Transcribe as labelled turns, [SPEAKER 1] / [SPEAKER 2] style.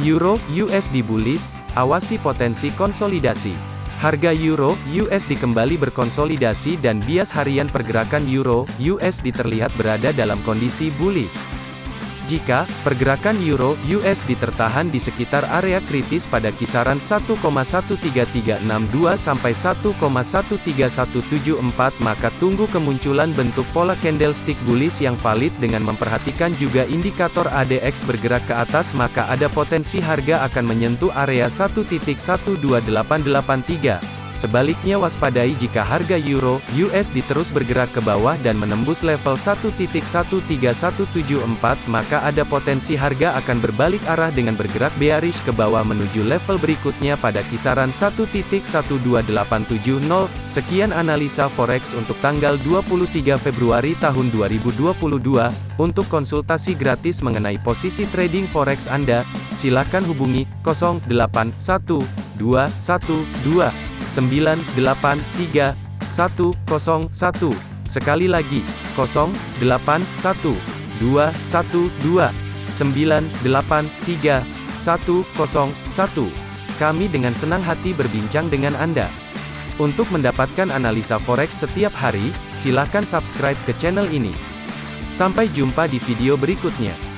[SPEAKER 1] Euro USD bullish, awasi potensi konsolidasi. Harga Euro USD kembali berkonsolidasi dan bias harian pergerakan Euro USD terlihat berada dalam kondisi bullish. Jika pergerakan euro USD tertahan di sekitar area kritis pada kisaran 1,13362 sampai 1,13174 maka tunggu kemunculan bentuk pola candlestick bullish yang valid dengan memperhatikan juga indikator ADX bergerak ke atas maka ada potensi harga akan menyentuh area 1.12883. Sebaliknya waspadai jika harga euro USD terus bergerak ke bawah dan menembus level 1.13174 maka ada potensi harga akan berbalik arah dengan bergerak bearish ke bawah menuju level berikutnya pada kisaran 1.12870. Sekian analisa forex untuk tanggal 23 Februari tahun 2022. Untuk konsultasi gratis mengenai posisi trading forex Anda, silakan hubungi 081212 983 101. Sekali lagi, 081 212 983 101. Kami dengan senang hati berbincang dengan Anda. Untuk mendapatkan analisa forex setiap hari, silakan subscribe ke channel ini. Sampai jumpa di video berikutnya.